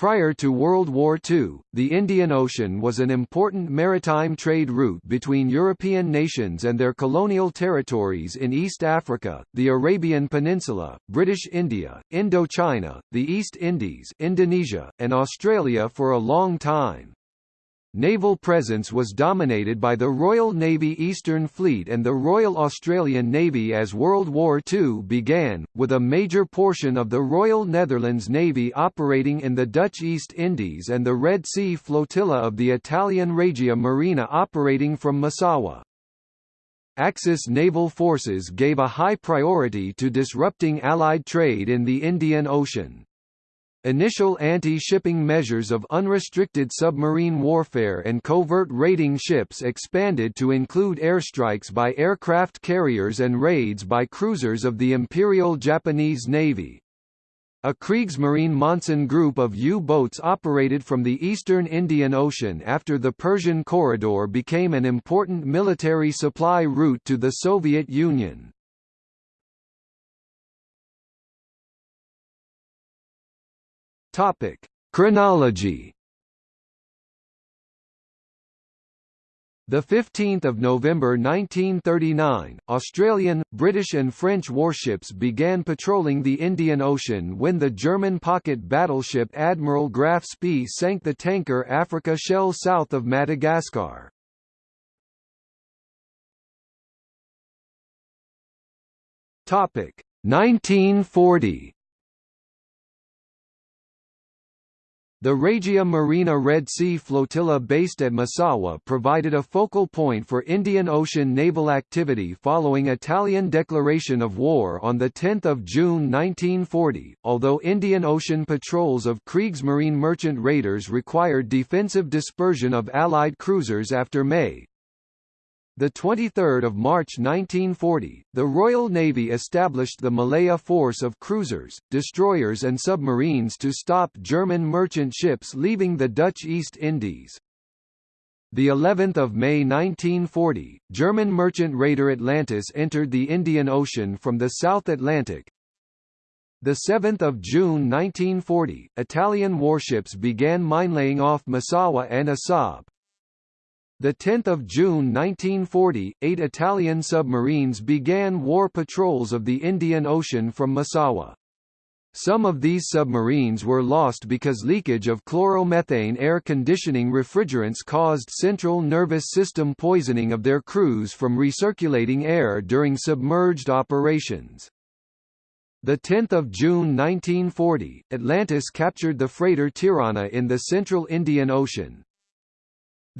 Prior to World War II, the Indian Ocean was an important maritime trade route between European nations and their colonial territories in East Africa, the Arabian Peninsula, British India, Indochina, the East Indies Indonesia, and Australia for a long time. Naval presence was dominated by the Royal Navy Eastern Fleet and the Royal Australian Navy as World War II began, with a major portion of the Royal Netherlands Navy operating in the Dutch East Indies and the Red Sea Flotilla of the Italian Regia Marina operating from Massawa. Axis naval forces gave a high priority to disrupting Allied trade in the Indian Ocean. Initial anti-shipping measures of unrestricted submarine warfare and covert raiding ships expanded to include airstrikes by aircraft carriers and raids by cruisers of the Imperial Japanese Navy. A Kriegsmarine Monsun group of U-boats operated from the eastern Indian Ocean after the Persian Corridor became an important military supply route to the Soviet Union. Topic: Chronology. The 15th of November 1939, Australian, British and French warships began patrolling the Indian Ocean when the German pocket battleship Admiral Graf Spee sank the tanker Africa Shell south of Madagascar. Topic: 1940. The Regia Marina Red Sea Flotilla based at Massawa provided a focal point for Indian Ocean naval activity following Italian declaration of war on 10 June 1940, although Indian Ocean patrols of Kriegsmarine merchant raiders required defensive dispersion of Allied cruisers after May, the 23rd of March 1940, the Royal Navy established the Malaya Force of cruisers, destroyers and submarines to stop German merchant ships leaving the Dutch East Indies. The 11th of May 1940, German merchant raider Atlantis entered the Indian Ocean from the South Atlantic. The 7th of June 1940, Italian warships began minelaying off Massawa and Assab. The 10th of June 1940, eight Italian submarines began war patrols of the Indian Ocean from Massawa. Some of these submarines were lost because leakage of chloromethane air conditioning refrigerants caused central nervous system poisoning of their crews from recirculating air during submerged operations. The 10th of June 1940, Atlantis captured the freighter Tirana in the central Indian Ocean.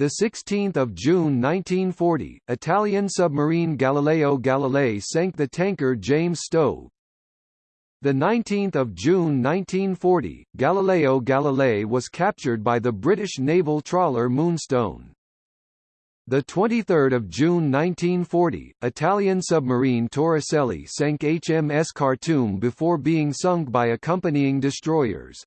The 16th of June 1940, Italian submarine Galileo Galilei sank the tanker James Stove. The 19th of June 1940, Galileo Galilei was captured by the British naval trawler Moonstone. The 23rd of June 1940, Italian submarine Torricelli sank HMS Khartoum before being sunk by accompanying destroyers.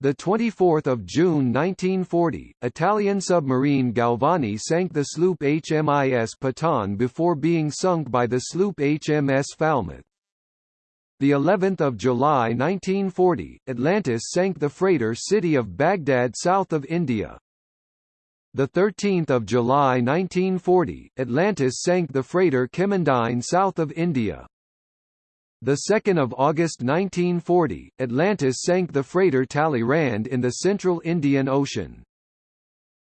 The 24th of June 1940, Italian submarine Galvani sank the sloop HMIS Pathan before being sunk by the sloop HMS Falmouth. The 11th of July 1940, Atlantis sank the freighter City of Baghdad south of India. The 13th of July 1940, Atlantis sank the freighter Kemendine south of India. The 2nd of August 1940, Atlantis sank the freighter Talleyrand in the central Indian Ocean.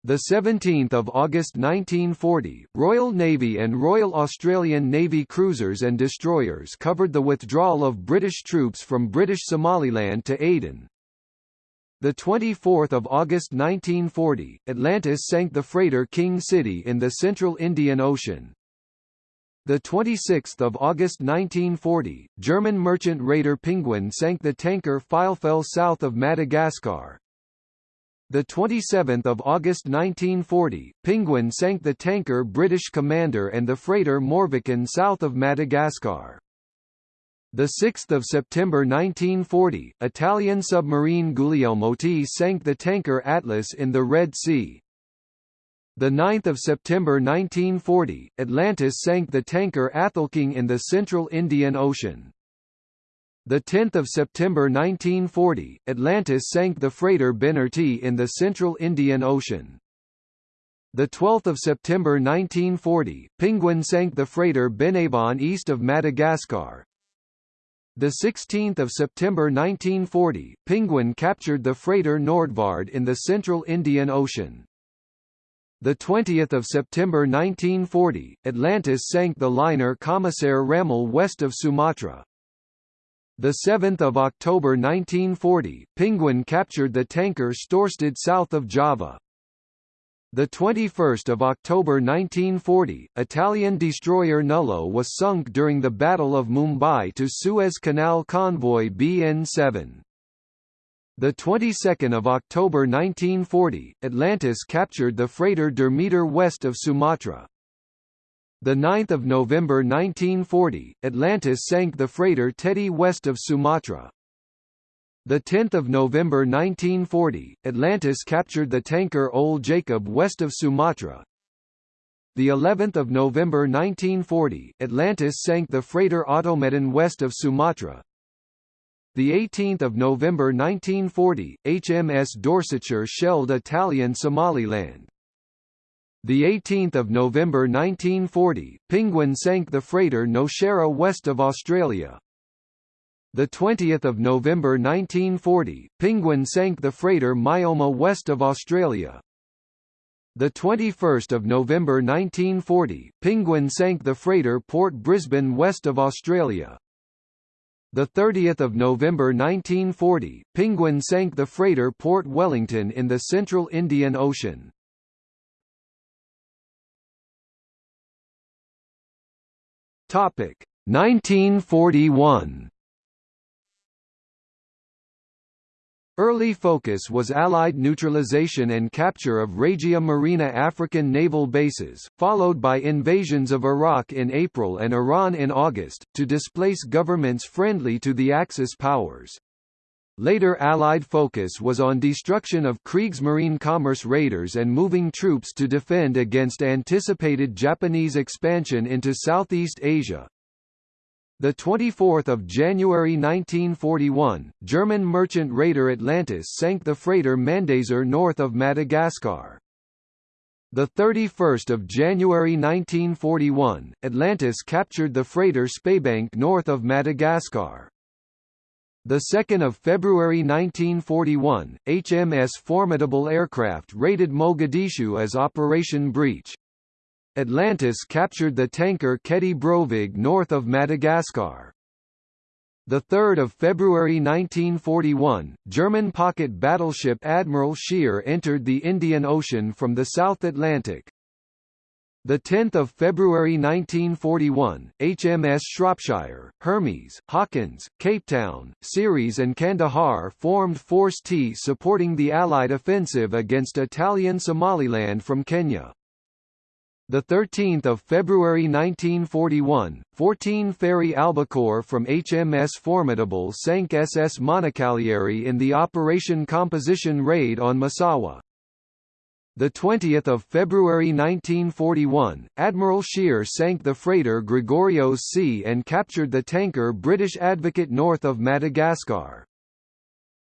The 17th of August 1940, Royal Navy and Royal Australian Navy cruisers and destroyers covered the withdrawal of British troops from British Somaliland to Aden. The 24th of August 1940, Atlantis sank the freighter King City in the central Indian Ocean. The 26th of August 1940, German merchant raider Penguin sank the tanker Filefjell south of Madagascar. The 27th of August 1940, Penguin sank the tanker British Commander and the freighter Morviken south of Madagascar. The 6th of September 1940, Italian submarine Guglielmotti sank the tanker Atlas in the Red Sea. The 9th of September 1940, Atlantis sank the tanker Athelking in the central Indian Ocean. 10 September 1940, Atlantis sank the freighter Benarty in the central Indian Ocean. 12 September 1940, Penguin sank the freighter Benavon east of Madagascar. 16 September 1940, Penguin captured the freighter Nordvard in the central Indian Ocean. 20 September 1940, Atlantis sank the liner Commissaire Ramel west of Sumatra. The 7th of October 1940, Penguin captured the tanker Storstad south of Java. The 21st of October 1940, Italian destroyer Nullo was sunk during the Battle of Mumbai to Suez Canal convoy BN7. The 22nd of October 1940, Atlantis captured the freighter Meter west of Sumatra. The 9th of November 1940, Atlantis sank the freighter Teddy west of Sumatra. The 10th of November 1940, Atlantis captured the tanker Ole Jacob west of Sumatra. The 11th of November 1940, Atlantis sank the freighter Automedon west of Sumatra. The 18th of November 1940, HMS Dorsetshire shelled Italian Somaliland. The 18th of November 1940, Penguin sank the freighter Nowshera west of Australia. The 20th of November 1940, Penguin sank the freighter Maimoa west of Australia. The 21st of November 1940, Penguin sank the freighter Port Brisbane west of Australia. The 30th of November 1940, Penguin sank the freighter Port Wellington in the central Indian Ocean. Topic 1941 Early focus was Allied neutralization and capture of Regia Marina African naval bases, followed by invasions of Iraq in April and Iran in August, to displace governments friendly to the Axis powers. Later Allied focus was on destruction of Kriegsmarine commerce raiders and moving troops to defend against anticipated Japanese expansion into Southeast Asia, the 24th of January 1941, German merchant raider Atlantis sank the freighter Mandasor north of Madagascar. The 31st of January 1941, Atlantis captured the freighter Speybank north of Madagascar. The 2nd of February 1941, HMS Formidable aircraft raided Mogadishu as Operation Breach. Atlantis captured the tanker Keti Brovig north of Madagascar. 3 February 1941, German pocket battleship Admiral Scheer entered the Indian Ocean from the South Atlantic. 10 February 1941, HMS Shropshire, Hermes, Hawkins, Capetown, Ceres and Kandahar formed Force T supporting the Allied offensive against Italian Somaliland from Kenya. The 13th of February 1941, 14 Fairey Albacore from HMS Formidable sank SS Moncalieri in the Operation Composition raid on Massawa. The 20th of February 1941, Admiral Scheer sank the freighter Gregorios C and captured the tanker British Advocate north of Madagascar.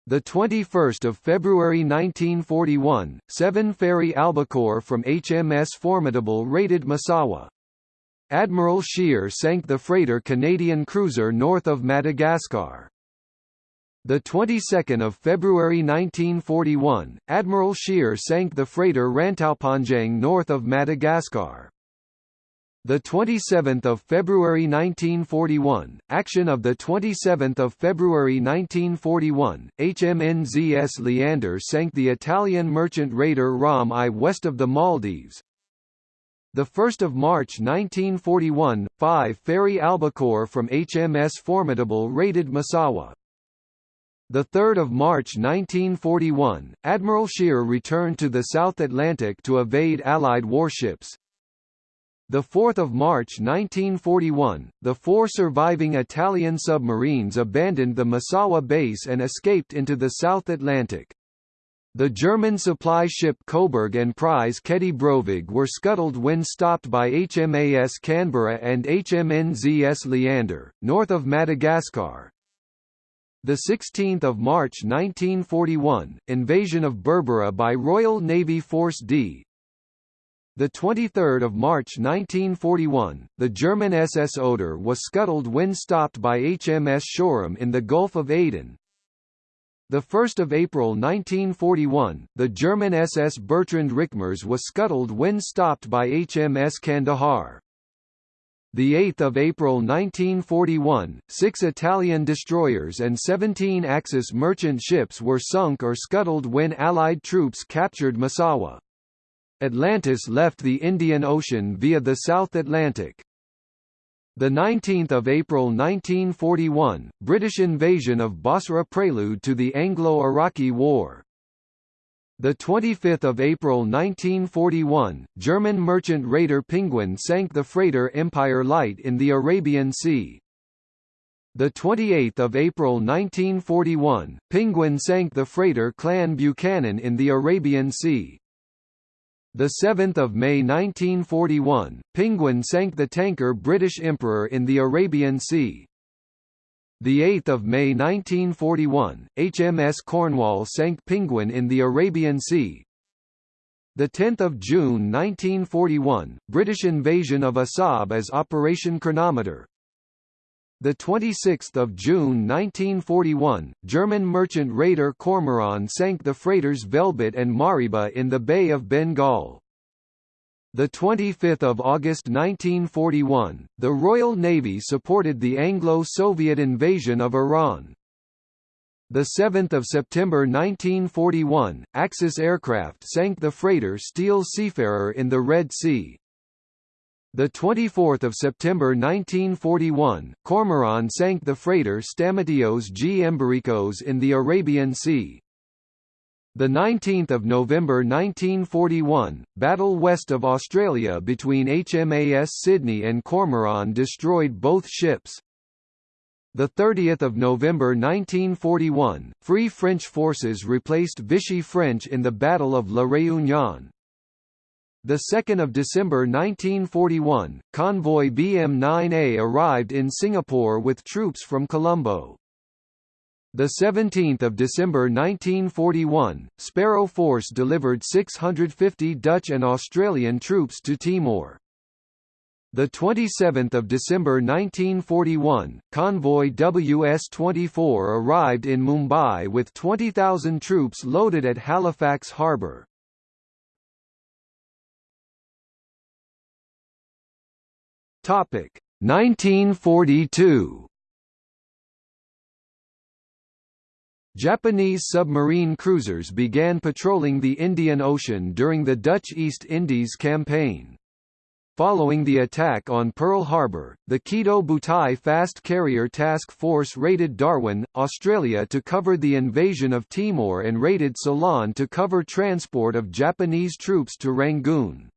The 21st of February 1941, seven Fairey Albacore from HMS Formidable raided Massawa. Admiral Scheer sank the freighter Canadian cruiser north of Madagascar. The 22nd of February 1941, Admiral Scheer sank the freighter Rantaupanjang north of Madagascar. The 27th of February 1941, action of the 27th of February 1941, HMNZS Leander sank the Italian merchant raider Ram I west of the Maldives. The 1st of March 1941, five Fairey Albacore from HMS Formidable raided Massawa. The 3rd of March 1941, Admiral Scheer returned to the South Atlantic to evade Allied warships. The 4th of March 1941, the four surviving Italian submarines abandoned the Massawa base and escaped into the South Atlantic. The German supply ship Coburg and prize Keti Brovig were scuttled when stopped by HMAS Canberra and HMNZS Leander, north of Madagascar. The 16th of March 1941, invasion of Berbera by Royal Navy Force D. The 23rd of March 1941, the German SS Oder was scuttled when stopped by HMS Shoreham in the Gulf of Aden. The 1st of April 1941, the German SS Bertrand Rickmers was scuttled when stopped by HMS Kandahar. The 8th of April 1941, six Italian destroyers and 17 Axis merchant ships were sunk or scuttled when Allied troops captured Massawa. Atlantis left the Indian Ocean via the South Atlantic. The 19th of April 1941, British invasion of Basra prelude to the Anglo-Iraqi War. The 25th of April 1941, German merchant raider Penguin sank the freighter Empire Light in the Arabian Sea. The 28th of April 1941, Penguin sank the freighter Clan Buchanan in the Arabian Sea. The 7th of May 1941, Penguin sank the tanker British Emperor in the Arabian Sea. The 8th of May 1941, HMS Cornwall sank Penguin in the Arabian Sea. The 10th of June 1941, British invasion of Assab as Operation Chronometer. The 26th of June 1941, German merchant raider Cormoran sank the freighters Velebit and Mareeba in the Bay of Bengal. The 25th of August 1941, the Royal Navy supported the Anglo-Soviet invasion of Iran. The 7th of September 1941, Axis aircraft sank the freighter Steel Seafarer in the Red Sea. The 24th of September 1941, Cormoran sank the freighter Stamatios G. Embiricos in the Arabian Sea. The 19th of November 1941, battle west of Australia between HMAS Sydney and Cormoran destroyed both ships. The 30th of November 1941, Free French forces replaced Vichy French in the Battle of La Réunion. The 2nd of December 1941, convoy BM-9A arrived in Singapore with troops from Colombo. The 17th of December 1941, Sparrow Force delivered 650 Dutch and Australian troops to Timor. The 27th of December 1941, convoy WS-24 arrived in Mumbai with 20,000 troops loaded at Halifax harbour. Topic 1942 Japanese submarine cruisers began patrolling the Indian Ocean during the Dutch East Indies Campaign. Following the attack on Pearl Harbor, the Kido Butai Fast Carrier Task Force raided Darwin, Australia to cover the invasion of Timor and raided Ceylon to cover transport of Japanese troops to Rangoon.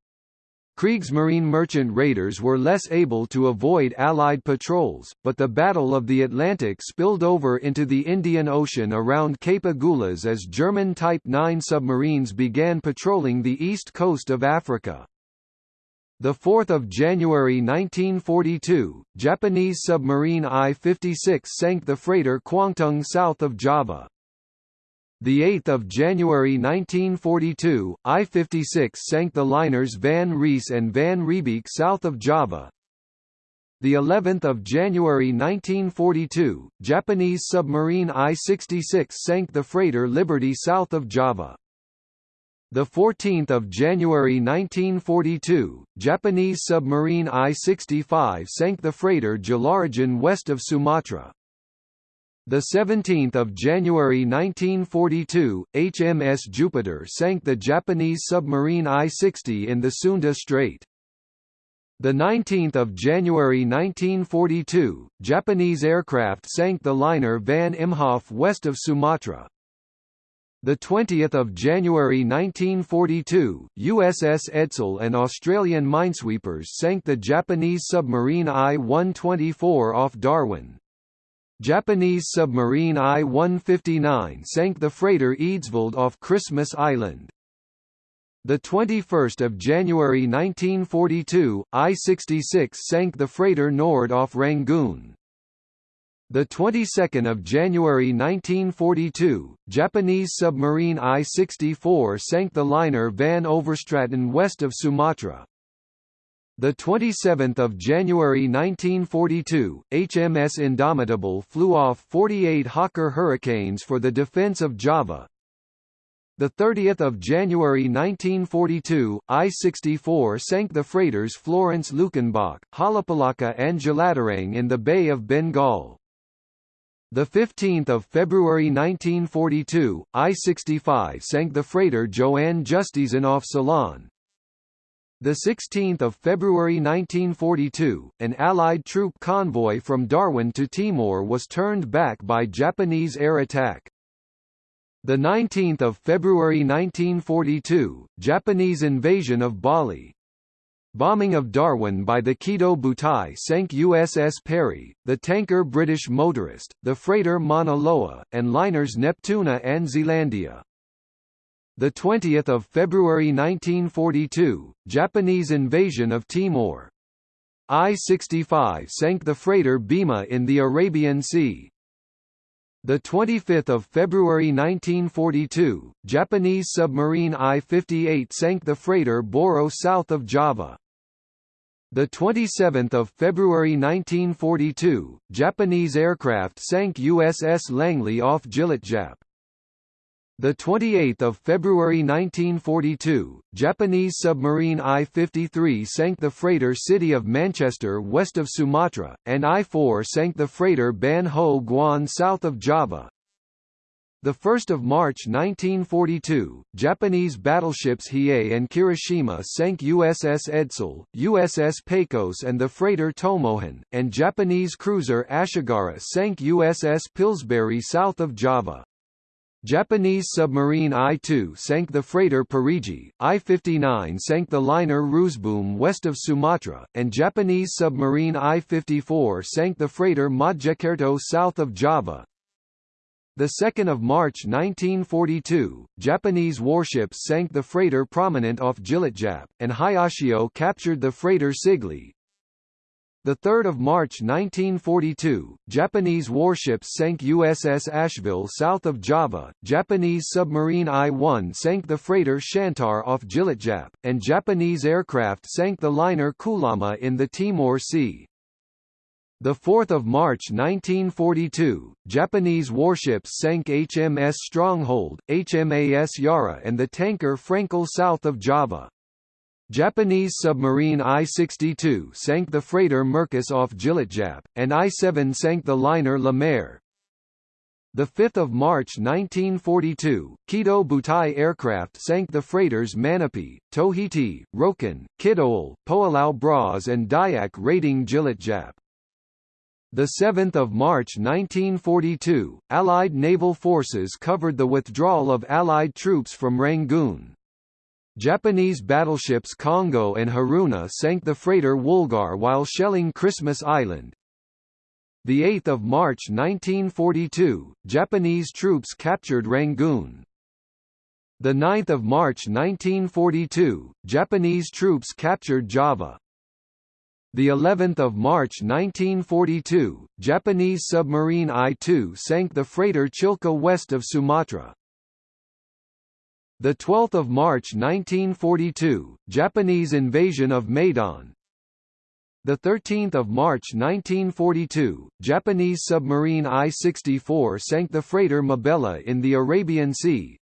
Kriegsmarine merchant raiders were less able to avoid Allied patrols, but the Battle of the Atlantic spilled over into the Indian Ocean around Cape Agulhas as German Type 9 submarines began patrolling the east coast of Africa. 4 January 1942, Japanese submarine I-56 sank the freighter Kwangtung south of Java. The 8th of January 1942, I-56 sank the liners Van Rees and Van Riebeek south of Java. The 11th of January 1942, Japanese submarine I-66 sank the freighter Liberty south of Java. The 14th of January 1942, Japanese submarine I-65 sank the freighter Jalarajan west of Sumatra. The 17th of January 1942, HMS Jupiter sank the Japanese submarine I-60 in the Sunda Strait. The 19th of January 1942, Japanese aircraft sank the liner Van Imhoff west of Sumatra. The 20th of January 1942, USS Edsall and Australian minesweepers sank the Japanese submarine I-124 off Darwin. Japanese submarine I-159 sank the freighter Eidsvold off Christmas Island. The 21st of January 1942, I-66 sank the freighter Nord off Rangoon. The 22nd of January 1942, Japanese submarine I-64 sank the liner Van Overstraten west of Sumatra. The 27th of January 1942, HMS Indomitable flew off 48 Hawker Hurricanes for the defense of Java. The 30th of January 1942, I-64 sank the freighters Florence Luckenbach, Jalapalaka and Jalatarang in the Bay of Bengal. The 15th of February 1942, I-65 sank the freighter Joanne Justizan off Ceylon. The 16th of February 1942, an Allied troop convoy from Darwin to Timor was turned back by Japanese air attack. The 19th of February 1942, Japanese invasion of Bali. Bombing of Darwin by the Kido Butai sank USS Perry, the tanker British Motorist, the freighter Mauna Loa, and liners Neptuna and Zealandia. The 20th of February 1942, Japanese invasion of Timor. I-65 sank the freighter Bima in the Arabian Sea. The 25th of February 1942, Japanese submarine I-58 sank the freighter Boro south of Java. The 27th of February 1942, Japanese aircraft sank USS Langley off Tjilatjap. The 28th of February 1942, Japanese submarine I-53 sank the freighter City of Manchester west of Sumatra, and I-4 sank the freighter Ban Ho Guan south of Java. The 1st of March 1942, Japanese battleships Hiei and Kirishima sank USS Edsall, USS Pecos and the freighter Tomohon, and Japanese cruiser Ashigara sank USS Pillsbury south of Java. Japanese submarine I-2 sank the freighter Parigi, I-59 sank the liner Roosboom west of Sumatra, and Japanese submarine I-54 sank the freighter Mojokerto south of Java. The 2nd of March 1942, Japanese warships sank the freighter Prominent off Tjilatjap, and Hayashio captured the freighter Sigli, the 3rd of March 1942, Japanese warships sank USS Asheville south of Java, Japanese submarine I-1 sank the freighter Shantar off Tjilatjap, and Japanese aircraft sank the liner Koolama in the Timor Sea. The 4th of March 1942, Japanese warships sank HMS Stronghold, HMAS Yarra and the tanker Frankel south of Java. Japanese submarine I-62 sank the freighter Merkus off Tjilatjap, and I-7 sank the liner La Mer. 5 March 1942, Kido Butai aircraft sank the freighters Manapi, Tohiti, Rokan, Kidol, Poalau Bras and Dayak raiding Tjilatjap. 7 March 1942, Allied naval forces covered the withdrawal of Allied troops from Rangoon. Japanese battleships Kongo and Haruna sank the freighter Woolgar while shelling Christmas Island. 8 March 1942, Japanese troops captured Rangoon. 9 March 1942, Japanese troops captured Java. The 11th of March 1942, Japanese submarine I-2 sank the freighter Chilka west of Sumatra. The 12th of March 1942, Japanese invasion of Maidan. The 13th of March 1942, Japanese submarine I-64 sank the freighter Mabella in the Arabian Sea.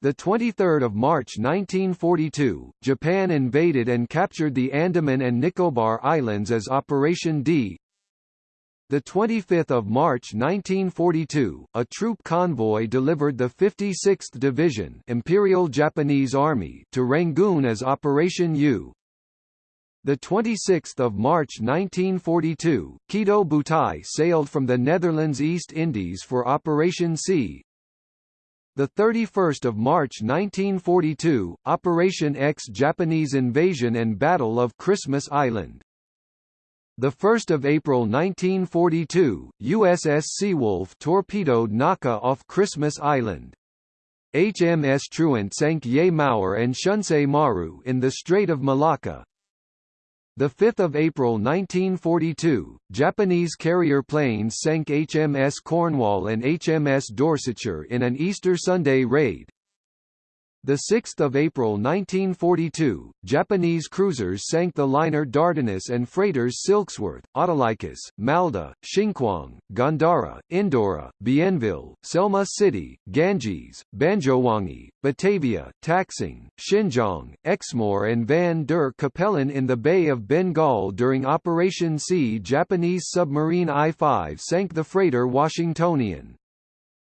The 23rd of March 1942, Japan invaded and captured the Andaman and Nicobar Islands as Operation D. The 25th of March 1942, a troop convoy delivered the 56th Division Imperial Japanese Army to Rangoon as Operation U. The 26th of March 1942, Kido Butai sailed from the Netherlands East Indies for Operation C. The 31st of March 1942, Operation X Japanese invasion and Battle of Christmas Island. 1 April 1942, USS Seawolf torpedoed Naka off Christmas Island. HMS Truant sank Yae Maru and Shunsei Maru in the Strait of Malacca. The 5th of April 1942, Japanese carrier planes sank HMS Cornwall and HMS Dorsetshire in an Easter Sunday raid. The 6th of April 1942, Japanese cruisers sank the liner Dardanus and freighters Silksworth, Autolycus, Malda, Xingqiang, Gandhara, Indora, Bienville, Selma City, Ganges, Banjowangi, Batavia, Taxing, Xinjiang, Exmoor and Van der Capellen in the Bay of Bengal during Operation C Japanese submarine I-5 sank the freighter Washingtonian.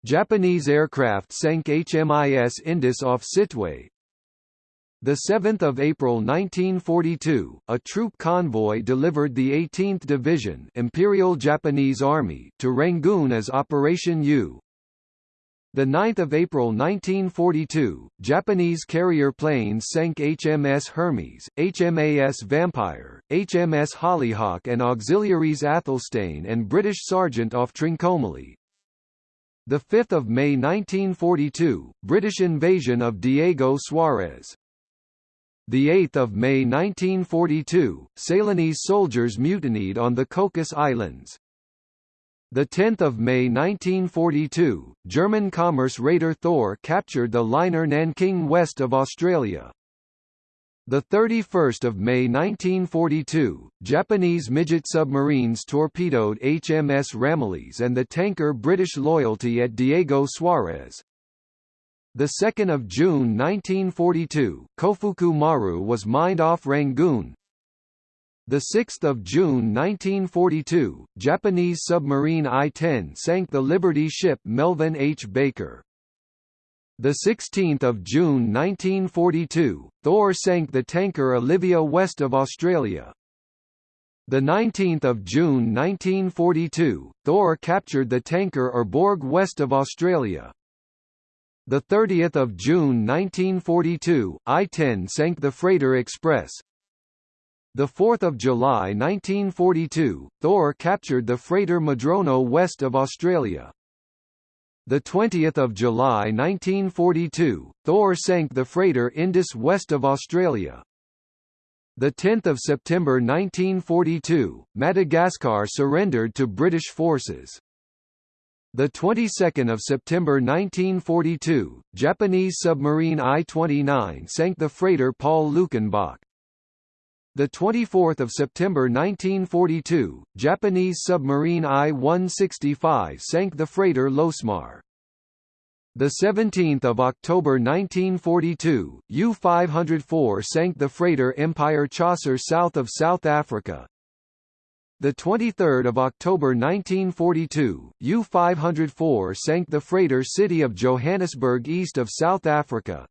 Japanese aircraft sank HMIS Indus off Sittwe. 7 April 1942, a troop convoy delivered the 18th Division Imperial Japanese Army to Rangoon as Operation U. 9 April 1942, Japanese carrier planes sank HMS Hermes, HMAS Vampire, HMS Hollyhock and auxiliaries Athelstane and British Sergeant off Trincomalee. 5 May 1942, British invasion of Diego Suarez. 8 May 1942, Ceylonese soldiers mutinied on the Cocos Islands. 10 May 1942, German commerce raider Thor captured the liner Nanking west of Australia. The 31st of May 1942, Japanese midget submarines torpedoed HMS Ramillies and the tanker British Loyalty at Diego Suarez. The 2nd of June 1942, Kofuku Maru was mined off Rangoon. The 6th of June 1942, Japanese submarine I-10 sank the Liberty ship Melvin H. Baker. The 16th of June 1942, Thor sank the tanker Olivia west of Australia. The 19th of June 1942, Thor captured the tanker Herborg west of Australia. The 30th of June 1942, I-10 sank the freighter Express. The 4th of July 1942, Thor captured the freighter Madrono west of Australia. The 20th of July 1942, Thor sank the freighter Indus west of Australia. The 10th of September 1942, Madagascar surrendered to British forces. The 22nd of September 1942, Japanese submarine I-29 sank the freighter Paul Luckenbach. The 24th of September 1942, Japanese submarine I-165 sank the freighter Losmar. The 17th of October 1942, U-504 sank the freighter Empire Chaucer south of South Africa. The 23rd of October 1942, U-504 sank the freighter City of Johannesburg east of South Africa.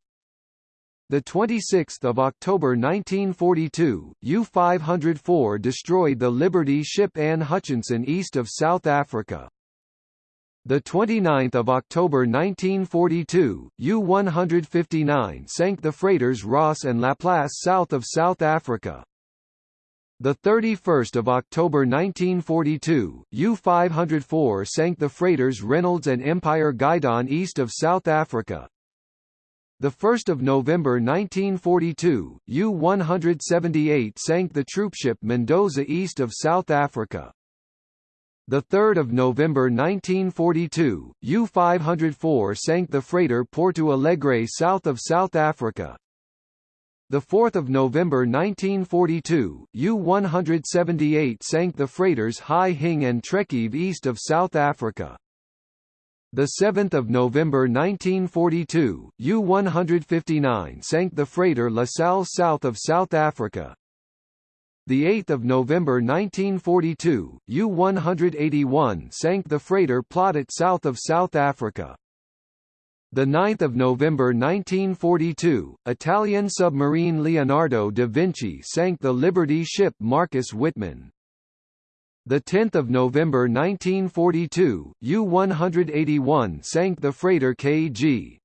The 26th of October 1942, U-504 destroyed the Liberty ship Anne Hutchinson east of South Africa. The 29th of October 1942, U-159 sank the freighters Ross and Laplace south of South Africa. The 31st of October 1942, U-504 sank the freighters Reynolds and Empire Guidon east of South Africa. The 1st of November 1942, U-178 sank the troopship Mendoza east of South Africa. The 3rd of November 1942, U-504 sank the freighter Porto Alegre south of South Africa. The 4th of November 1942, U-178 sank the freighters Hai Hing and Trekive east of South Africa. The 7th of November 1942, U-159 sank the freighter La Salle south of South Africa. The 8th of November 1942, U-181 sank the freighter Plaudit south of South Africa. The 9th of November 1942, Italian submarine Leonardo da Vinci sank the Liberty ship Marcus Whitman. The 10th of November 1942, U-181 sank the freighter KG.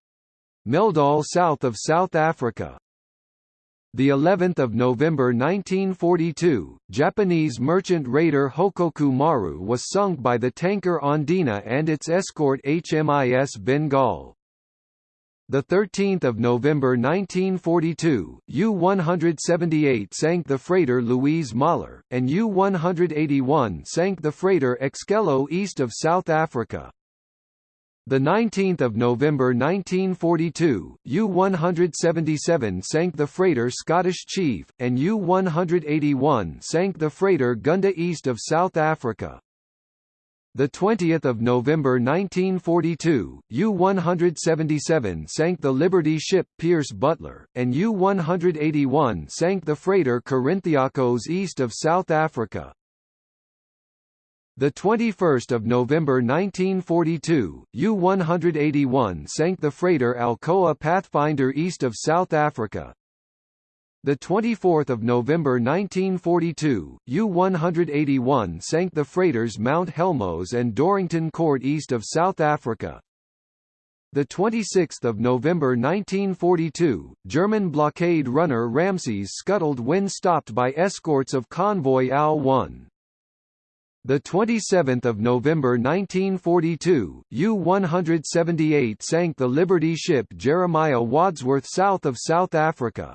Meldal south of South Africa. The 11th of November 1942, Japanese merchant raider Hokoku Maru was sunk by the tanker Andina and its escort HMIS Bengal. The 13th of November 1942, U-178 sank the freighter Louise Mahler, and U-181 sank the freighter Excello east of South Africa. The 19th of November 1942, U-177 sank the freighter Scottish Chief, and U-181 sank the freighter Gunda east of South Africa. The 20th of November 1942, U-177 sank the Liberty ship Pierce Butler, and U-181 sank the freighter Corinthiakos east of South Africa. The 21st of November 1942, U-181 sank the freighter Alcoa Pathfinder east of South Africa. The 24th of November 1942, U-181 sank the freighters Mount Helmos and Dorrington Court east of South Africa. The 26th of November 1942, German blockade runner Ramses scuttled when stopped by escorts of convoy AL-1. The 27th of November 1942, U-178 sank the Liberty ship Jeremiah Wadsworth south of South Africa.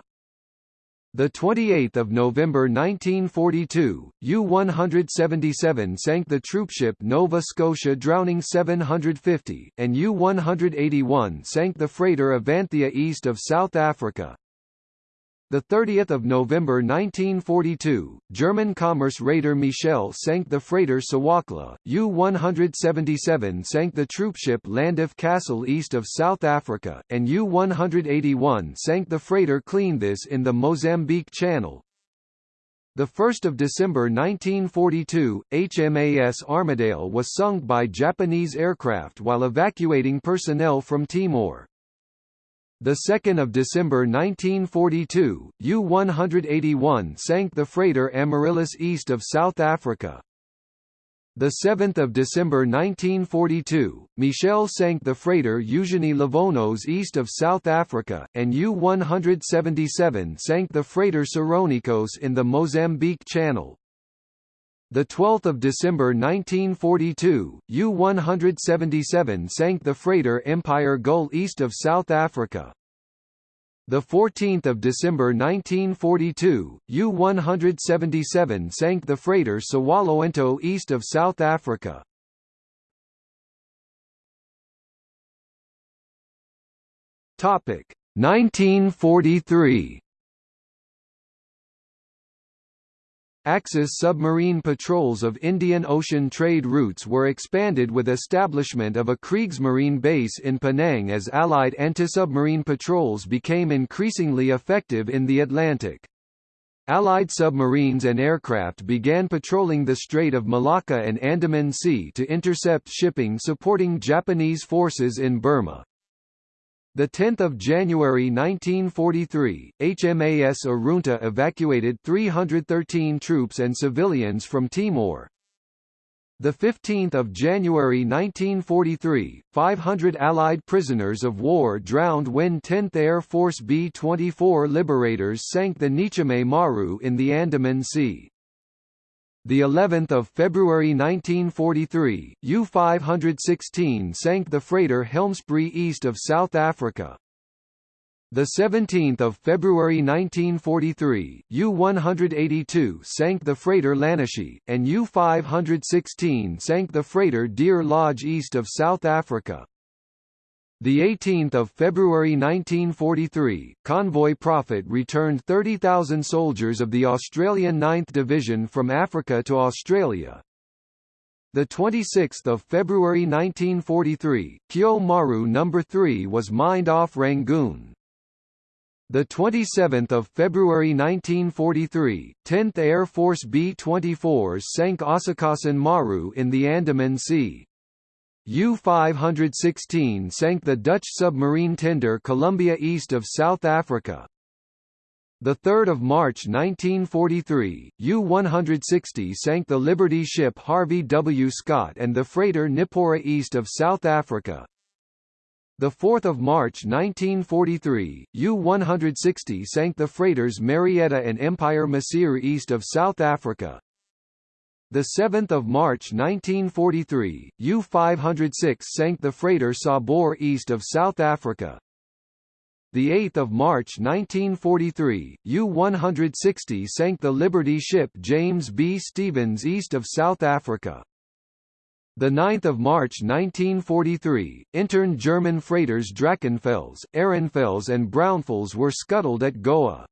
The 28th of November 1942, U-177 sank the troopship Nova Scotia drowning 750, and U-181 sank the freighter Avanthia east of South Africa. The 30th of November 1942, German commerce raider Michel sank the freighter Sawakla. U-177 sank the troopship Llandaff Castle east of South Africa, and U-181 sank the freighter Cleanthis in the Mozambique Channel. The 1st of December 1942, HMAS Armadale was sunk by Japanese aircraft while evacuating personnel from Timor. The 2nd of December 1942, U-181 sank the freighter Amaryllis east of South Africa. The 7th of December 1942, Michel sank the freighter Eugenie Livonos east of South Africa, and U-177 sank the freighter Seronikos in the Mozambique Channel. The 12th of December 1942, U-177 sank the freighter Empire Gull east of South Africa. The 14th of December 1942, U-177 sank the freighter Sewaloento east of South Africa. Topic 1943 Axis submarine patrols of Indian Ocean trade routes were expanded with establishment of a Kriegsmarine base in Penang as Allied anti-submarine patrols became increasingly effective in the Atlantic. Allied submarines and aircraft began patrolling the Strait of Malacca and Andaman Sea to intercept shipping supporting Japanese forces in Burma. 10 January 1943, HMAS Arunta evacuated 313 troops and civilians from Timor. 15 January 1943, 500 Allied prisoners of war drowned when 10th Air Force B-24 Liberators sank the Nichime Maru in the Andaman Sea the 11th of February 1943, U-516 sank the freighter Helmspree east of South Africa. The 17th of February 1943, U-182 sank the freighter Lanishi, and U-516 sank the freighter Deer Lodge east of South Africa. The 18th of February 1943, convoy Prophet returned 30,000 soldiers of the Australian 9th Division from Africa to Australia. The 26th of February 1943, Kyo Maru No. 3 was mined off Rangoon. The 27th of February 1943, 10th Air Force B-24s sank Asakasan Maru in the Andaman Sea. U-516 sank the Dutch submarine tender Columbia east of South Africa. 3 March 1943, U-160 sank the Liberty ship Harvey W. Scott and the freighter Nipora east of South Africa. 4 March 1943, U-160 sank the freighters Marietta and Empire Mahseer east of South Africa. The 7th of March 1943, U-506 sank the freighter Sabor east of South Africa. The 8th of March 1943, U-160 sank the Liberty ship James B. Stevens east of South Africa. The 9th of March 1943, intern German freighters Drachenfels, Ehrenfels and Braunfels were scuttled at Goa.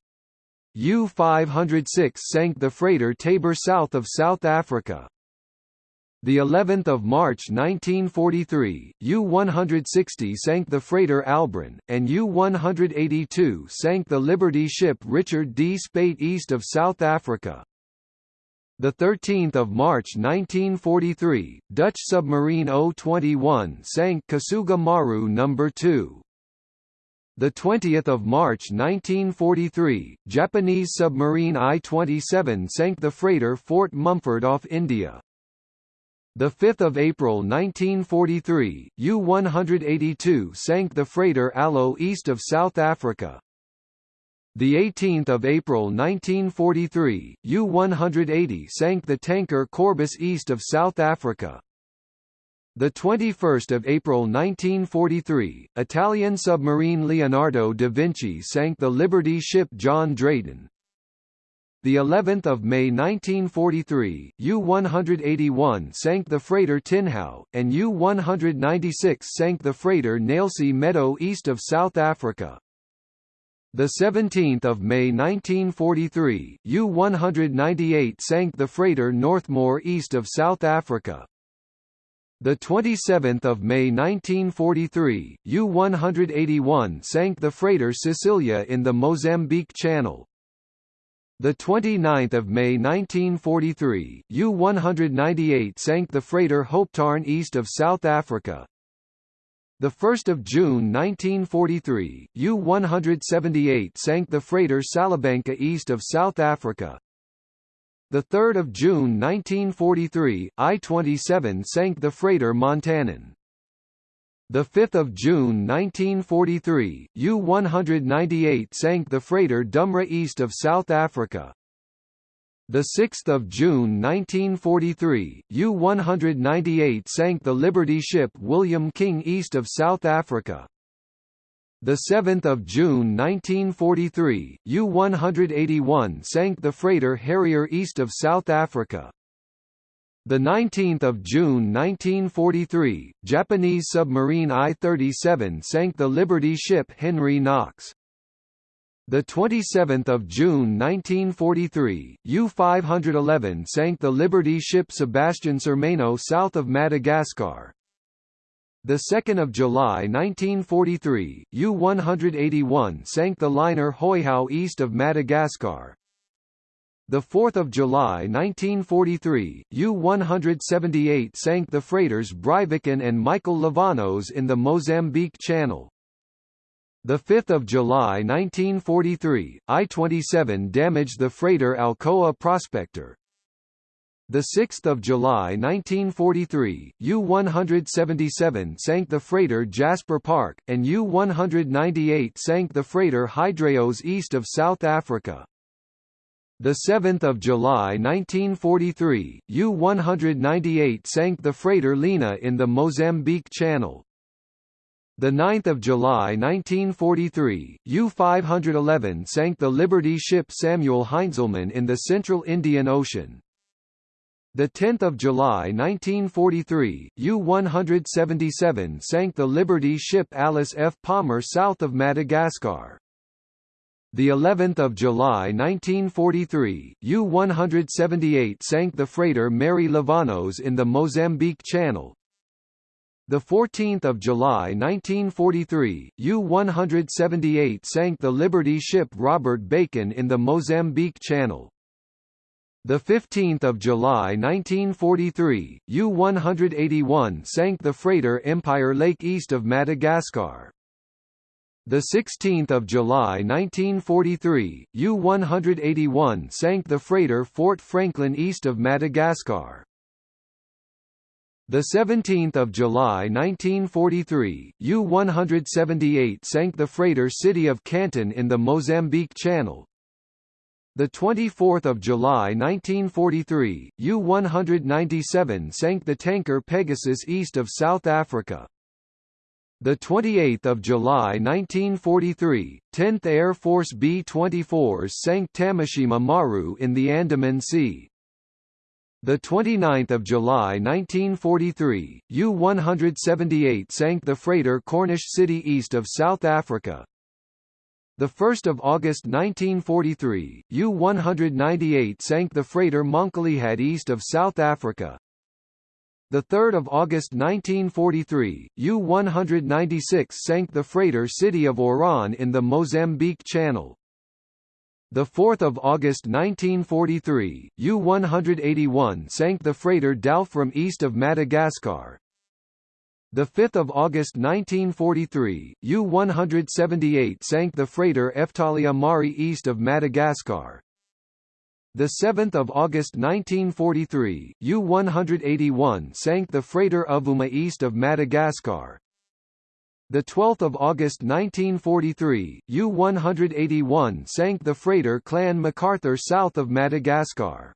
U-506 sank the freighter Tabor south of South Africa. The 11th of March 1943, U-160 sank the freighter Albron, and U-182 sank the Liberty ship Richard D. Speight east of South Africa. The 13th of March 1943, Dutch submarine O-21 sank Kasuga Maru No. 2. The 20th of March 1943, Japanese submarine I-27 sank the freighter Fort Mumford off India. The 5th of April 1943, U-182 sank the freighter Aloe east of South Africa. The 18th of April 1943, U-180 sank the tanker Corbis east of South Africa. The 21st of April 1943, Italian submarine Leonardo da Vinci sank the Liberty ship John Drayton the 11th of May 1943, U-181 sank the freighter Tinhau, and U-196 sank the freighter Nailsea Meadow east of South Africa. The 17th of May 1943, U-198 sank the freighter Northmore east of South Africa. The 27th of May 1943, U-181 sank the freighter Sicilia in the Mozambique Channel. The 29th of May 1943, U-198 sank the freighter Hopetarn east of South Africa. The 1st of June 1943, U-178 sank the freighter Salabangka east of South Africa. The 3rd of June 1943, I-27 sank the freighter Montanan. The 5th of June 1943, U-198 sank the freighter Dumra east of South Africa. The 6th of June 1943, U-198 sank the Liberty ship William King east of South Africa. The 7th of June 1943, U-181 sank the freighter Harrier east of South Africa. The 19th of June 1943, Japanese submarine I-37 sank the Liberty ship Henry Knox. The 27th of June 1943, U-511 sank the Liberty ship Sebastian Cermeno south of Madagascar. The 2nd of July 1943, U-181 sank the liner Hoihau east of Madagascar. The 4th of July 1943, U-178 sank the freighters Breiviken and Michael Livanos in the Mozambique Channel. The 5th of July 1943, I-27 damaged the freighter Alcoa Prospector. The 6th of July 1943, U-177 sank the freighter Jasper Park, and U-198 sank the freighter Hydreos east of South Africa. The 7th of July 1943, U-198 sank the freighter Lena in the Mozambique Channel. The 9th of July 1943, U-511 sank the Liberty ship Samuel Heinzelmann in the Central Indian Ocean. The 10th of July 1943, U-177 sank the Liberty ship Alice F. Palmer south of Madagascar the 11th of July 1943, U-178 sank the freighter Mary Livanos in the Mozambique Channel. The 14th of July 1943, U-178 sank the Liberty ship Robert Bacon in the Mozambique Channel. The 15th of July 1943, U-181 sank the freighter Empire Lake east of Madagascar. The 16th of July 1943, U-181 sank the freighter Fort Franklin east of Madagascar. The 17th of July 1943, U-178 sank the freighter City of Canton in the Mozambique Channel. The 24th of July 1943, U-197 sank the tanker Pegasus east of South Africa. The 28th of July 1943, 10th Air Force B-24s sank Tamashima Maru in the Andaman Sea. The 29th of July 1943, U-178 sank the freighter Cornish City east of South Africa. The 1st of August 1943, U-198 sank the freighter Mangkalihat east of South Africa. The 3rd of August 1943, U-196 sank the freighter City of Oran in the Mozambique Channel. The 4th of August 1943, U-181 sank the freighter from east of Madagascar. The 5th of August 1943, U-178 sank the freighter Eftalia Mari east of Madagascar. The 7th of August 1943, U-181 sank the freighter Avuma east of Madagascar. The 12th of August 1943, U-181 sank the freighter Clan MacArthur south of Madagascar.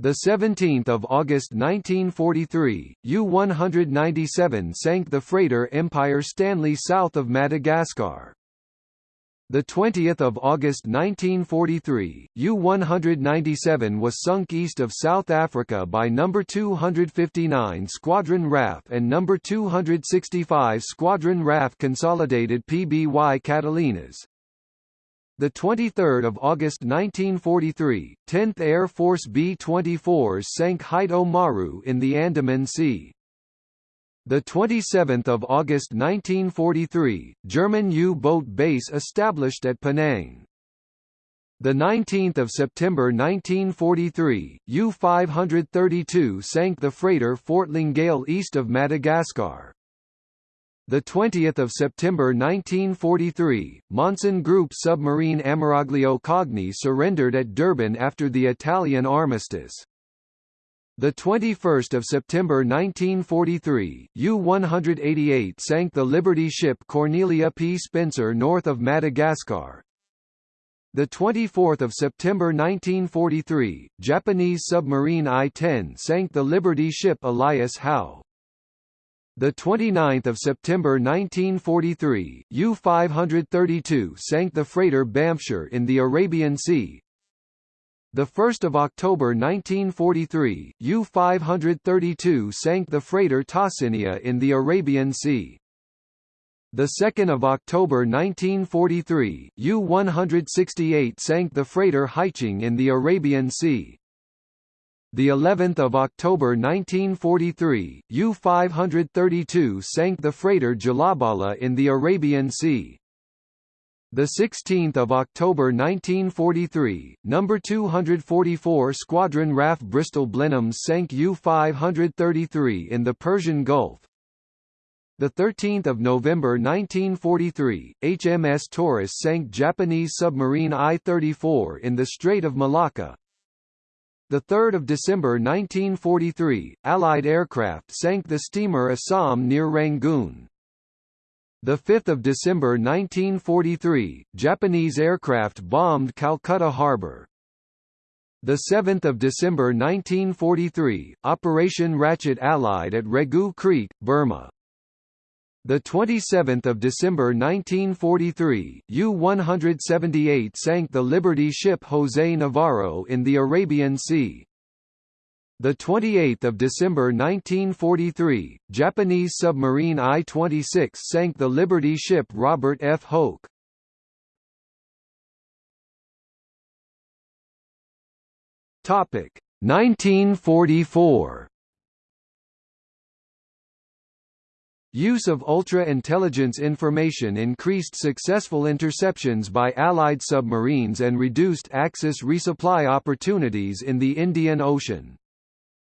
The 17th of August 1943, U-197 sank the freighter Empire Stanley south of Madagascar. The 20th of August 1943, U-197 was sunk east of South Africa by number 259 Squadron RAF and number 265 Squadron RAF Consolidated PBY Catalinas. The 23rd of August 1943, 10th Air Force B-24s sank Haito Maru in the Andaman Sea. The 27th of August 1943, German U-boat base established at Penang. The 19th of September 1943, U-532 sank the freighter Fort Lingale east of Madagascar. The 20th of September 1943, Monsun Group submarine Ammiraglio Cogni surrendered at Durban after the Italian armistice. The 21st of September 1943, U-188 sank the Liberty ship Cornelia P. Spencer north of Madagascar. The 24th of September 1943, Japanese submarine I-10 sank the Liberty ship Elias Howe. The 29th of September 1943, U-532 sank the freighter Bamshire in the Arabian Sea. The 1st of October 1943, U-532 sank the freighter Tasinia in the Arabian Sea. The 2nd of October 1943, U-168 sank the freighter Haiching in the Arabian Sea. The 11th of October 1943, U-532 sank the freighter Jalabala in the Arabian Sea. The 16th of October 1943, number 244 Squadron RAF Bristol Blenheims sank U-533 in the Persian Gulf. The 13th of November 1943, HMS Taurus sank Japanese submarine I-34 in the Strait of Malacca. The 3rd of December 1943, Allied aircraft sank the steamer Assam near Rangoon. The 5th of December 1943, Japanese aircraft bombed Calcutta 7th of December 1943, Operation Ratchet Allied at Regu Creek, Burma. The 27th of December 1943, U-178 sank the Liberty ship José Navarro in the Arabian Sea. The 28th of December 1943, Japanese submarine I-26 sank the Liberty ship Robert F. Hoke. Topic 1944. Use of ultra-intelligence information increased successful interceptions by Allied submarines and reduced Axis resupply opportunities in the Indian Ocean.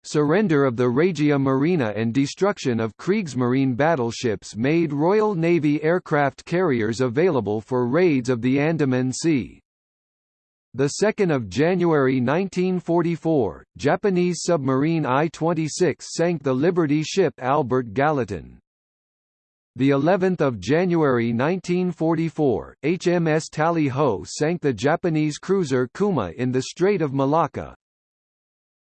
Surrender of the Regia Marina and destruction of Kriegsmarine battleships made Royal Navy aircraft carriers available for raids of the Andaman Sea. 2 January 1944, Japanese submarine I-26 sank the Liberty ship Albert Gallatin. The 11th of January 1944, HMS Tally Ho sank the Japanese cruiser Kuma in the Strait of Malacca.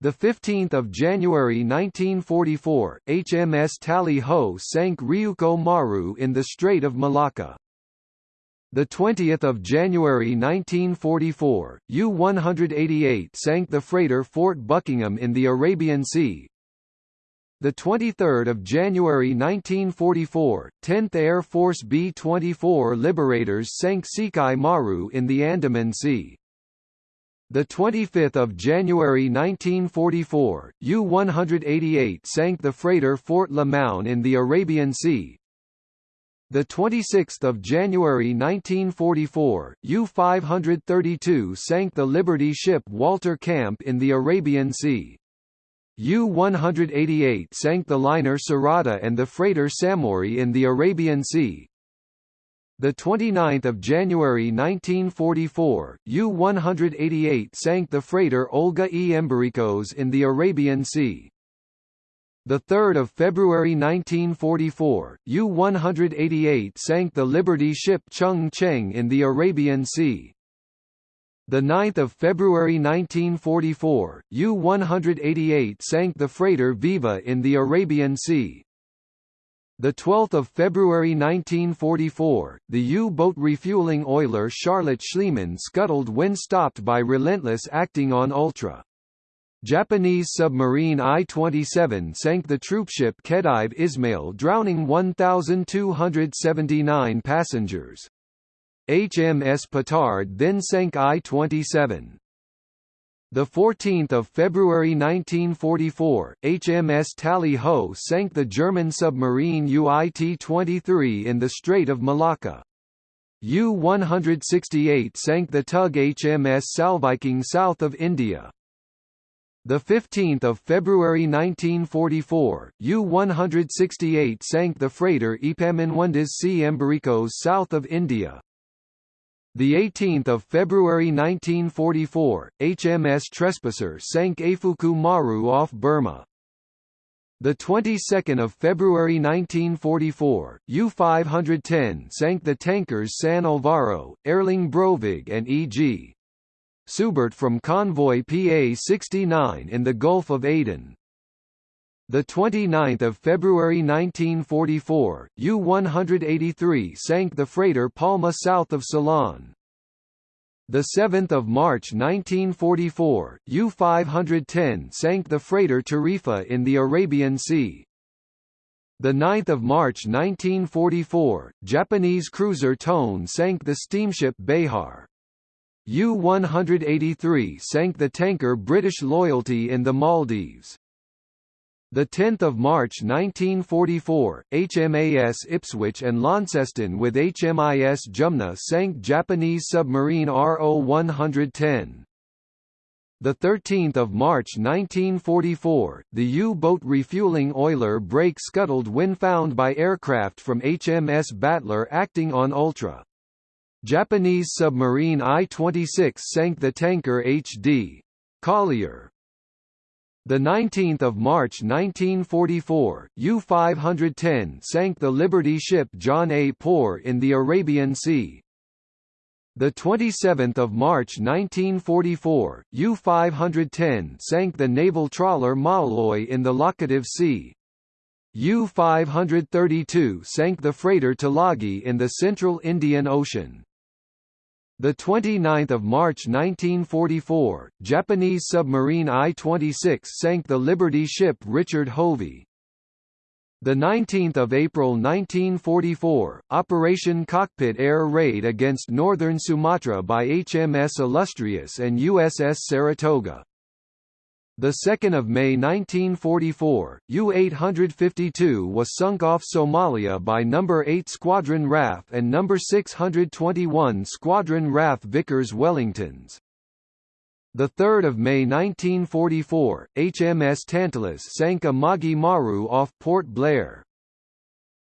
The 15th of January 1944, HMS Tally Ho sank Ryuko Maru in the Strait of Malacca. The 20th of January 1944, U-188 sank the freighter Fort Buckingham in the Arabian Sea. The 23rd of January 1944, 10th Air Force B-24 Liberators sank Sekai Maru in the Andaman Sea. The 25th of January 1944, U-188 sank the freighter Fort Limon in the Arabian Sea. The 26th of January 1944, U-532 sank the Liberty ship Walter Camp in the Arabian Sea. U-188 sank the liner Sarada and the freighter Samori in the Arabian Sea. The 29th of January 1944, U-188 sank the freighter Olga E. Embiricos in the Arabian Sea. The 3rd of February 1944, U-188 sank the Liberty ship Chung Cheng in the Arabian Sea. The 9th of February 1944, U-188 sank the freighter Viva in the Arabian Sea. The 12th of February 1944, the U-boat refueling oiler Charlotte Schliemann scuttled when stopped by Relentless acting on Ultra. Japanese submarine I-27 sank the troopship Khedive Ismail drowning 1,279 passengers. HMS Petard then sank I-27. The 14th of February 1944, HMS Tally Ho sank the German submarine UIT-23 in the Strait of Malacca. U-168 sank the tug HMS Salviking south of India. The 15th of February 1944, U-168 sank the freighter Epaminondas C. Embiricos south of India. The 18th of February 1944, HMS Trespasser sank Eifuku Maru off Burma. The 22nd of February 1944, U-510 sank the tankers San Alvaro, Erling Brovig and E.G. Seubert from convoy PA-69 in the Gulf of Aden. The 29th of February 1944, U-183 sank the freighter Palma south of Ceylon. The 7th of March 1944, U-510 sank the freighter Tarifa in the Arabian Sea. The 9th of March 1944, Japanese cruiser Tone sank the steamship Behar. U-183 sank the tanker British Loyalty in the Maldives. The 10th of March 1944, HMAS Ipswich and Launceston with HMIS Jumna sank Japanese submarine RO-110. The 13th of March 1944, the U-boat refueling oiler Brake scuttled when found by aircraft from HMS Battler acting on Ultra. Japanese submarine I-26 sank the tanker HD. Collier. The 19th of March 1944, U-510 sank the Liberty ship John A. Poor in the Arabian Sea. The 27th of March 1944, U-510 sank the naval trawler Malloy in the Laccadive Sea. U-532 sank the freighter Tulagi in the central Indian Ocean. The 29th of March 1944, Japanese submarine I-26 sank the Liberty ship Richard Hovey. The 19th of April 1944, Operation Cockpit air raid against northern Sumatra by HMS Illustrious and USS Saratoga. The 2nd of May 1944, U-852 was sunk off Somalia by No. 8 Squadron RAF and No. 621 Squadron RAF Vickers Wellingtons. The 3rd of May 1944, HMS Tantalus sank a Magi Maru off Port Blair.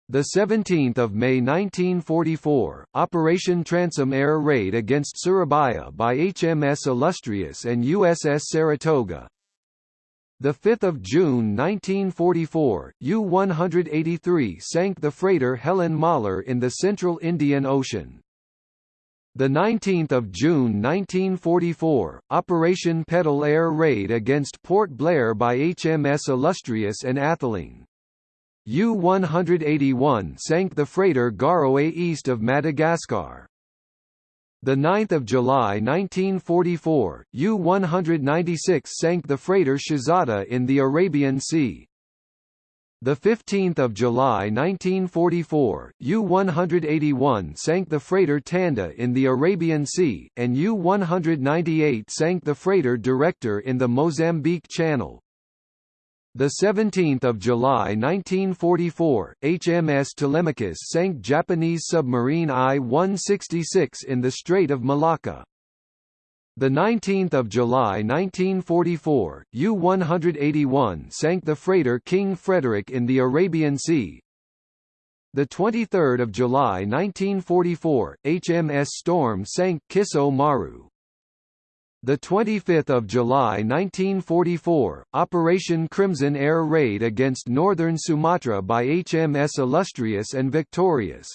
The 17th of May 1944, Operation Transom air raid against Surabaya by HMS Illustrious and USS Saratoga. The 5th of June 1944, U-183 sank the freighter Helen Mahler in the central Indian Ocean. The 19th of June 1944, Operation Petal air raid against Port Blair by HMS Illustrious and Atheling. U-181 sank the freighter Garowe east of Madagascar. The 9th of July 1944, U-196 sank the freighter Shahzada in the Arabian Sea. The 15th of July 1944, U-181 sank the freighter Tanda in the Arabian Sea, and U-198 sank the freighter Director in the Mozambique Channel. The 17th of July 1944, HMS Telemachus sank Japanese submarine I-166 in the Strait of Malacca. The 19th of July 1944, U-181 sank the freighter King Frederick in the Arabian Sea. The 23rd of July 1944, HMS Storm sank Kiso Maru. The 25th of July 1944, Operation Crimson Air Raid against northern Sumatra by HMS Illustrious and Victorious.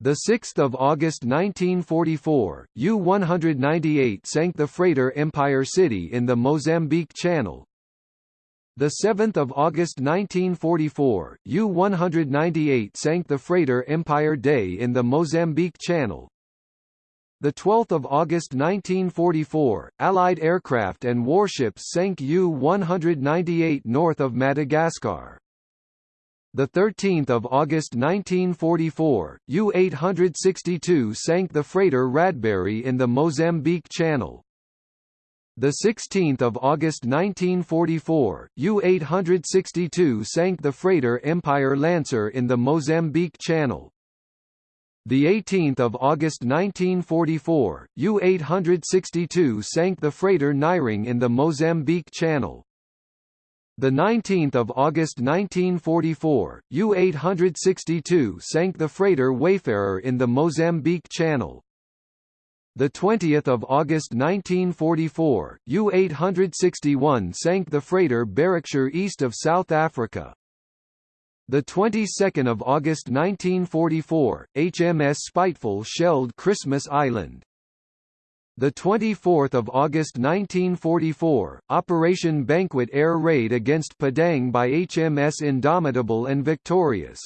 The 6th of August 1944, U-198 sank the freighter Empire City in the Mozambique Channel. The 7th of August 1944, U-198 sank the freighter Empire Day in the Mozambique Channel. The 12th of August 1944, Allied aircraft and warships sank U-198 north of Madagascar. The 13th of August 1944, U-862 sank the freighter Radberry in the Mozambique Channel. The 16th of August 1944, U-862 sank the freighter Empire Lancer in the Mozambique Channel. The 18th of August 1944, U-862 sank the freighter Nyring in the Mozambique Channel. The 19th of August 1944, U-862 sank the freighter Wayfarer in the Mozambique Channel. The 20th of August 1944, U-861 sank the freighter Berkshire east of South Africa. The 22nd of August 1944, HMS Spiteful shelled Christmas Island. The 24th of August 1944, Operation Banquet air raid against Padang by HMS Indomitable and Victorious.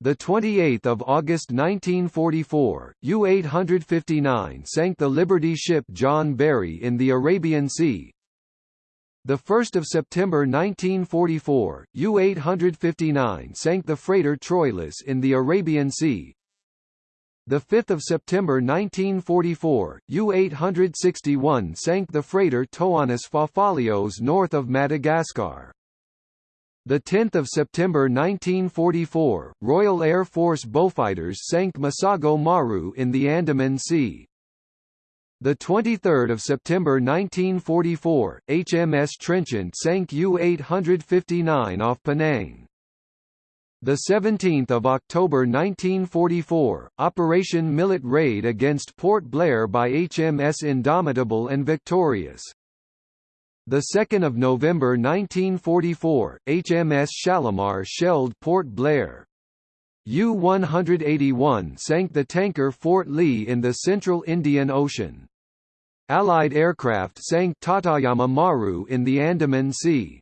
The 28th of August 1944, U-859 sank the Liberty ship John Berry in the Arabian Sea. The 1st of September 1944, U-859 sank the freighter Troilus in the Arabian Sea. The 5th of September 1944, U-861 sank the freighter Toanus Fafalios north of Madagascar. The 10th of September 1944, Royal Air Force Beaufighters sank Masago Maru in the Andaman Sea. The 23rd of September 1944, HMS Trenchant sank U-859 off Penang. The 17th of October 1944, Operation Millet raid against Port Blair by HMS Indomitable and Victorious. The 2nd of November 1944, HMS Shalimar shelled Port Blair. U-181 sank the tanker Fort Lee in the central Indian Ocean. Allied aircraft sank Tateyama Maru in the Andaman Sea.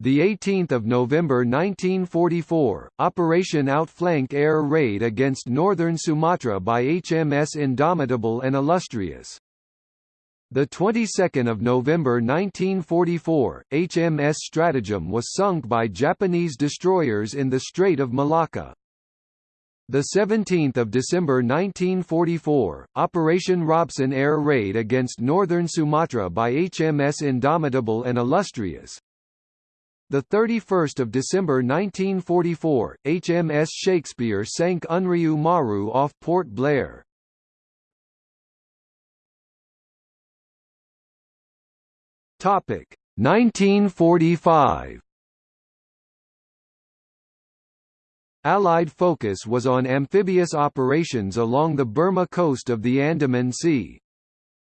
The 18th of November 1944, Operation Outflank air raid against northern Sumatra by HMS Indomitable and Illustrious. The 22nd of November 1944, HMS Stratagem was sunk by Japanese destroyers in the Strait of Malacca. The 17th of December 1944, Operation Robson air raid against northern Sumatra by HMS Indomitable and Illustrious. The 31st of December 1944, HMS Shakespeare sank Unryu Maru off Port Blair. Topic 1945. Allied focus was on amphibious operations along the Burma coast of the Andaman Sea.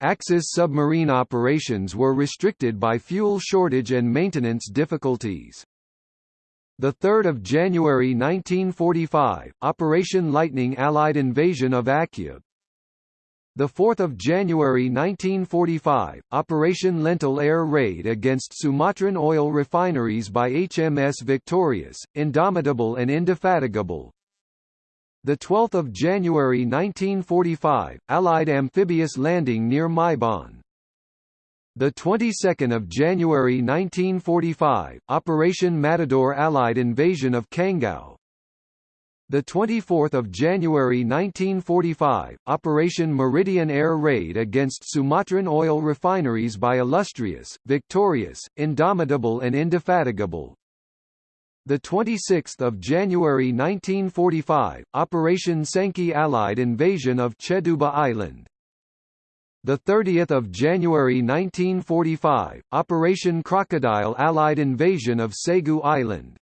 Axis submarine operations were restricted by fuel shortage and maintenance difficulties. The 3rd of January 1945, Operation Lightning Allied invasion of Akyab. The 4th of January 1945, Operation Lentil air raid against Sumatran oil refineries by HMS Victorious, Indomitable and Indefatigable. The 12th of January 1945, Allied amphibious landing near Myebon. The 22nd of January 1945, Operation Matador Allied invasion of Kangao. The 24th of January 1945, Operation Meridian air raid against Sumatran oil refineries by Illustrious, Victorious, Indomitable and Indefatigable. The 26th of January 1945, Operation Sankey Allied invasion of Cheduba Island the 30th of January 1945, Operation Crocodile Allied invasion of Segu Island.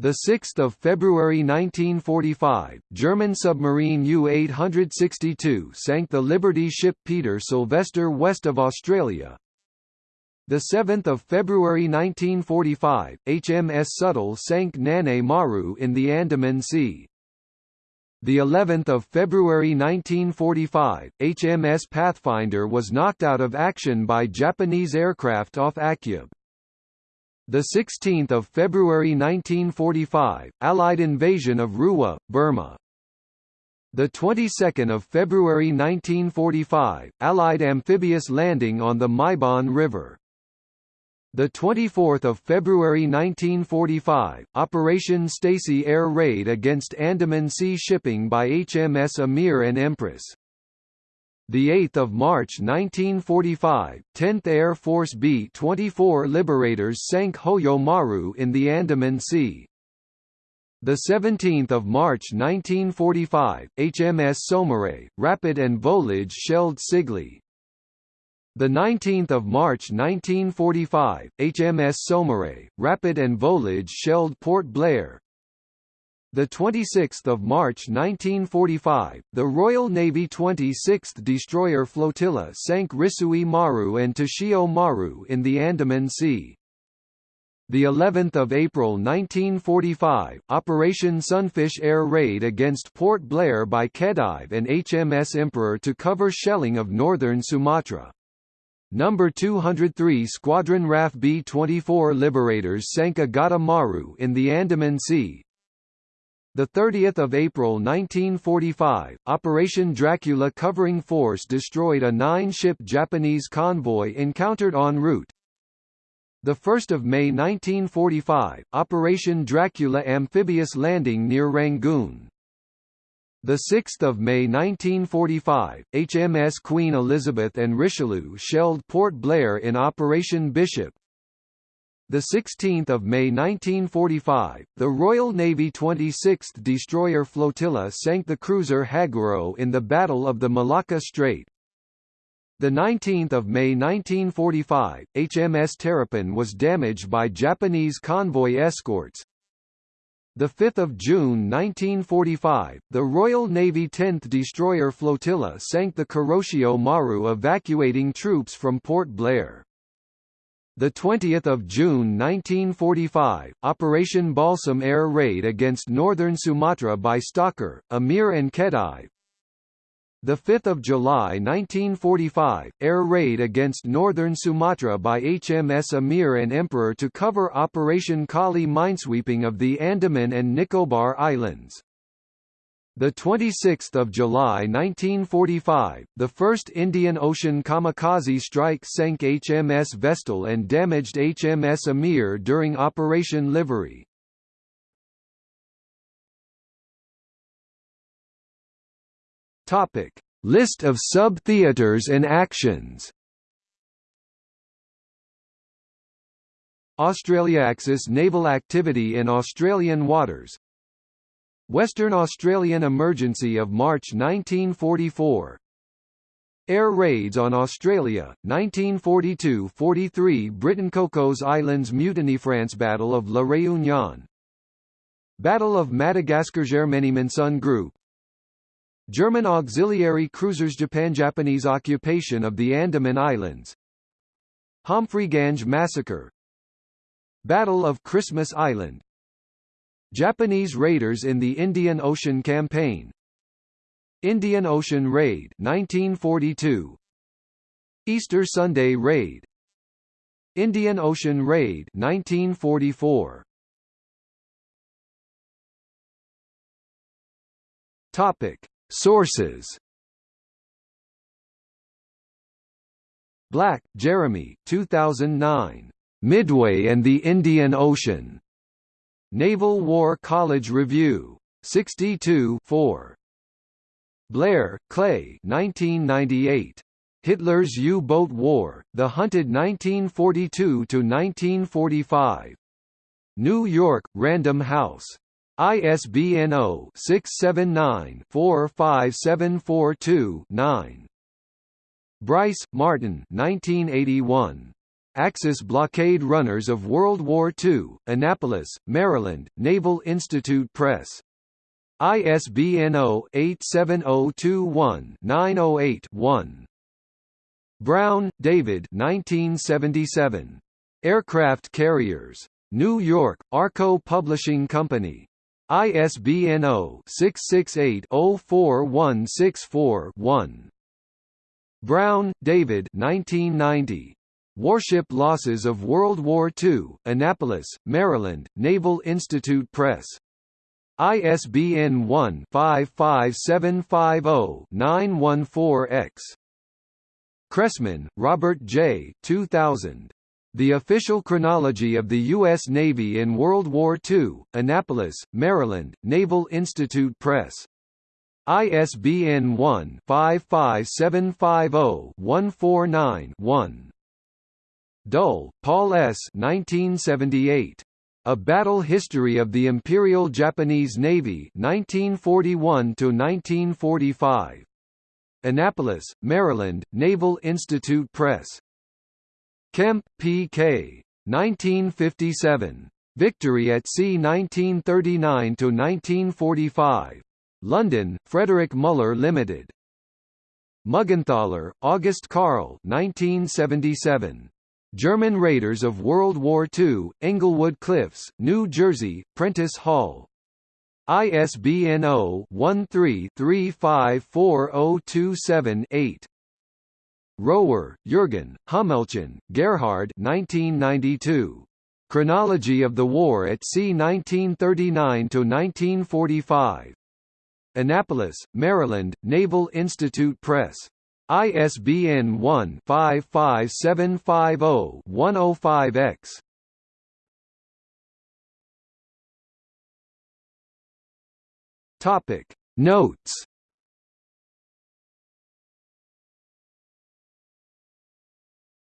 The 6th of February 1945, German submarine U-862 sank the Liberty ship Peter Sylvester west of Australia. The 7th of February 1945, HMS Subtle sank Nane Maru in the Andaman Sea. The 11th of February 1945, HMS Pathfinder was knocked out of action by Japanese aircraft off Akyab. The 16th of February 1945, Allied invasion of Ruwa, Burma. The 22nd of February 1945, Allied amphibious landing on the Myebon River. The 24th of February 1945, Operation Stacy air raid against Andaman Sea shipping by HMS Ameer and Empress. The 8th of March 1945, 10th Air Force B-24 Liberators sank Hoyo Maru in the Andaman Sea. The 17th of March 1945, HMS Saumarez, Rapid and Volage shelled Sigli. The 19th of March 1945, HMS Saumarez, Rapid and Volage shelled Port Blair. The 26th of March 1945, the Royal Navy 26th Destroyer Flotilla sank Risui Maru and Toshio Maru in the Andaman Sea. The 11th of April 1945, Operation Sunfish air raid against Port Blair by Khedive and HMS Emperor to cover shelling of northern Sumatra. Number 203 Squadron RAF B-24 Liberators sank Agata Maru in the Andaman Sea. The 30th of April 1945, Operation Dracula covering force destroyed a nine-ship Japanese convoy encountered en route. The 1st of May 1945, Operation Dracula amphibious landing near Rangoon. The 6th of May 1945, HMS Queen Elizabeth and Richelieu shelled Port Blair in Operation Bishop. The 16th of May 1945, the Royal Navy 26th Destroyer Flotilla sank the cruiser Haguro in the Battle of the Malacca Strait. The 19th of May 1945, HMS Terrapin was damaged by Japanese convoy escorts, 5 June 1945, the Royal Navy 10th Destroyer Flotilla sank the Kuroshio Maru evacuating troops from Port Blair. 20 June 1945, Operation Balsam air raid against northern Sumatra by Stalker, Ameer and Khedive, the 5th of July 1945, air raid against northern Sumatra by HMS Ameer and Emperor to cover Operation Kali minesweeping of the Andaman and Nicobar Islands. The 26th of July 1945, the first Indian Ocean kamikaze strike sank HMS Vestal and damaged HMS Ameer during Operation Livery. Topic: List of sub-theaters and actions. Australiaxis naval activity in Australian waters. Western Australian emergency of March 1944. Air raids on Australia, 1942–43 Britain Cocos Islands Mutiny France Battle of La Réunion. Battle of Madagascar Germany-Monsun Group. German auxiliary cruisers Japan Japanese occupation of the Andaman Islands. Homfreyganj massacre. Battle of Christmas Island Japanese raiders in the Indian Ocean Campaign. Indian Ocean Raid 1942 Easter Sunday Raid. Indian Ocean Raid 1944 Topic. Sources. Black, Jeremy 2009. Midway and the Indian Ocean. Naval War College Review. 62 4. Blair, Clay 1998. Hitler's U-Boat War, The Hunted 1942–1945. New York, Random House. ISBN 0-679-45742-9. Bryce, Martin 1981. Axis Blockade Runners of World War II, Annapolis, Maryland, Naval Institute Press. ISBN 0-87021-908-1. Brown, David 1977. Aircraft Carriers. New York, Arco Publishing Company. ISBN 0-668-04164-1. Brown, David 1990. Warship Losses of World War II, Annapolis, Maryland, Naval Institute Press. ISBN 1-55750-914-X. Cressman, Robert J. 2000. The Official Chronology of the U.S. Navy in World War II, Annapolis, Maryland, Naval Institute Press. ISBN 1-55750-149-1. Dull, Paul S. 1978. A Battle History of the Imperial Japanese Navy 1941–1945. Annapolis, Maryland, Naval Institute Press. Kemp, P.K. 1957. Victory at Sea 1939–1945. London, Frederick Muller Limited. Muggenthaler, August Karl 1977. German Raiders of World War II, Englewood Cliffs, New Jersey, Prentice Hall. ISBN 0-13-354027-8. Rohwer, Jürgen, Hummelchen, Gerhard 1992. Chronology of the War at Sea 1939–1945. Annapolis, Maryland, Naval Institute Press. ISBN 1-55750-105-X. Topic Notes